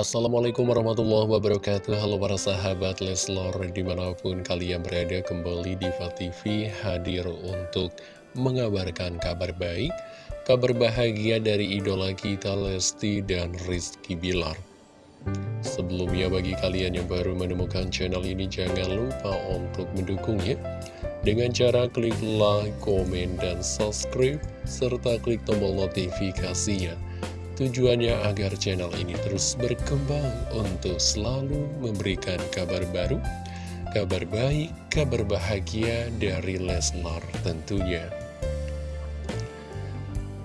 Assalamualaikum warahmatullahi wabarakatuh. Halo para sahabat Leslor Di mana pun kalian berada kembali di TV hadir untuk mengabarkan kabar baik Kabar bahagia dari idola kita Lesti dan Rizky Bilar. Sebelumnya bagi kalian yang baru menemukan channel ini Jangan lupa untuk mendukungnya Dengan cara klik like, komen, dan subscribe Serta klik tombol notifikasinya Tujuannya agar channel ini terus berkembang untuk selalu memberikan kabar baru, kabar baik, kabar bahagia dari Leslar tentunya.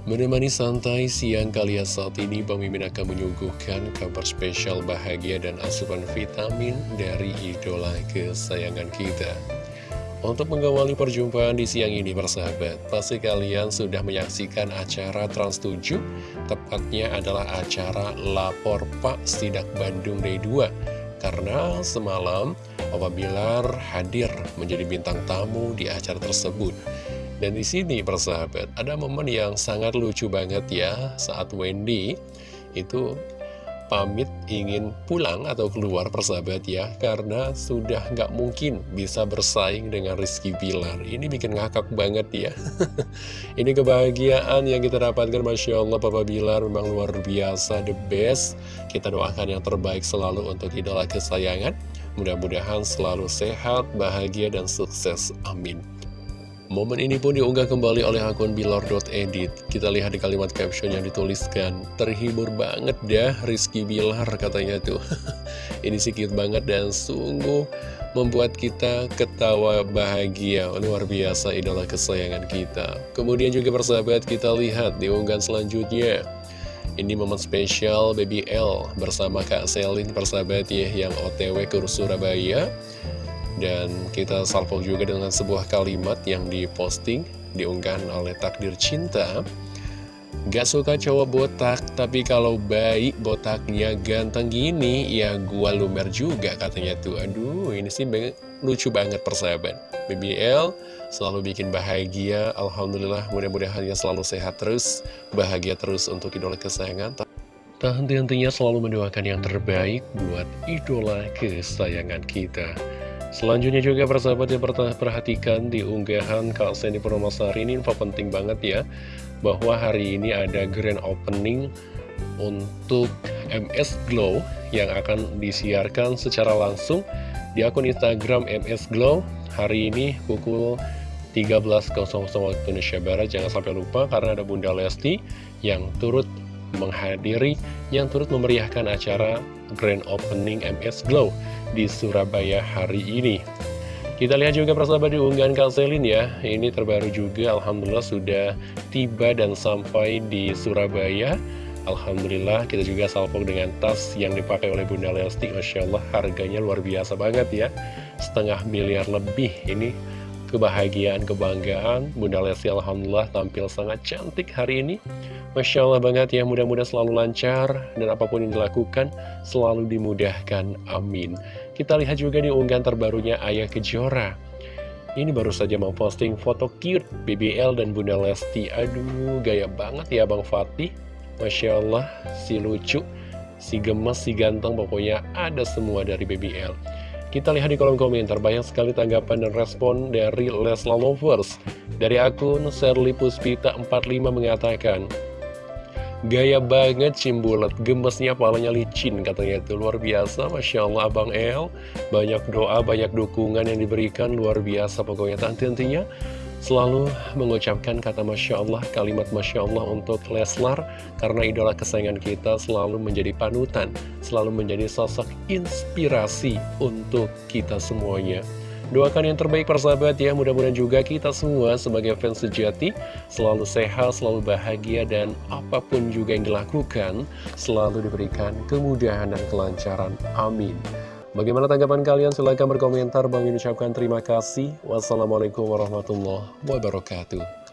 Menemani santai siang kalian saat ini, Bang Mimin akan menyuguhkan kabar spesial bahagia dan asupan vitamin dari idola kesayangan kita. Untuk mengawali perjumpaan di siang ini persahabat, pasti kalian sudah menyaksikan acara Trans 7, tepatnya adalah acara Lapor Pak Sidak Bandung Day 2. Karena semalam Papa Bilar hadir menjadi bintang tamu di acara tersebut. Dan di sini persahabat, ada momen yang sangat lucu banget ya saat Wendy itu pamit ingin pulang atau keluar persahabat ya Karena sudah nggak mungkin bisa bersaing dengan Rizky Bilar. Ini bikin ngakak banget ya. Ini kebahagiaan yang kita dapatkan Masya Allah Papa Bilar. Memang luar biasa the best. Kita doakan yang terbaik selalu untuk idola kesayangan. Mudah-mudahan selalu sehat, bahagia, dan sukses. Amin. Momen ini pun diunggah kembali oleh akun Bilar.edit Kita lihat di kalimat caption yang dituliskan Terhibur banget dah Rizky Bilar katanya tuh. Ini sedikit banget dan sungguh membuat kita ketawa bahagia. Luar biasa idola kesayangan kita. Kemudian juga persahabat kita lihat di unggahan selanjutnya. Ini momen spesial Baby L bersama Kak Selin persahabat ya yang otw ke Surabaya dan kita salvo juga dengan sebuah kalimat yang diposting, diunggah oleh Takdir Cinta. Gak suka cowok botak, tapi kalau baik botaknya ganteng gini, ya gua lumer juga katanya tuh. Aduh, ini sih lucu banget persahabat. BBL selalu bikin bahagia, Alhamdulillah mudah-mudahan ya selalu sehat terus, bahagia terus untuk idola kesayangan. Tak henti-hentinya selalu mendoakan yang terbaik buat idola kesayangan kita. Selanjutnya juga persahabat yang perhatikan di unggahan Kak Sandy Purnomasari ini info penting banget ya Bahwa hari ini ada grand opening untuk MS Glow yang akan disiarkan secara langsung di akun Instagram MS Glow. Hari ini pukul 13.00 waktu Indonesia Barat Jangan sampai lupa karena ada Bunda Lesti yang turut menghadiri yang turut memeriahkan acara Grand Opening MS Glow di Surabaya hari ini. Kita lihat juga persahabat di unggahan Kak ya, ini terbaru juga Alhamdulillah sudah tiba dan sampai di Surabaya. Alhamdulillah kita juga salvo dengan tas yang dipakai oleh Bunda Lesti Masya Allah harganya luar biasa banget ya Setengah miliar lebih ini kebahagiaan, kebanggaan. Bunda Lesti Alhamdulillah tampil sangat cantik hari ini. Masya Allah banget ya, mudah-mudahan selalu lancar dan apa pun yang dilakukan selalu dimudahkan. Amin. Kita lihat juga di unggahan terbarunya Ayah Kejora. Ini baru saja memposting foto cute BBL dan Bunda Lesti. Aduh, gaya banget ya Bang Fatih. Masya Allah, si lucu, si gemes, si ganteng, pokoknya ada semua dari BBL. Kita lihat di kolom komentar, banyak sekali tanggapan dan respon dari Lesla Lovers. Dari akun Serli Puspita 45 mengatakan, Gaya banget cimbulet, gemesnya palanya licin katanya itu. Luar biasa Masya Allah Abang El. Banyak doa, banyak dukungan yang diberikan. Luar biasa pokoknya. Tanti-tantinya selalu mengucapkan kata Masya Allah, kalimat Masya Allah untuk Leslar, karena idola kesayangan kita selalu menjadi panutan, selalu menjadi sosok inspirasi untuk kita semuanya. Doakan yang terbaik persahabat ya, mudah-mudahan juga kita semua sebagai fans sejati selalu sehat, selalu bahagia, dan apa pun juga yang dilakukan selalu diberikan kemudahan dan kelancaran. Amin. Bagaimana tanggapan kalian? Silahkan berkomentar. Bang ucapkan terima kasih. Wassalamualaikum warahmatullahi wabarakatuh.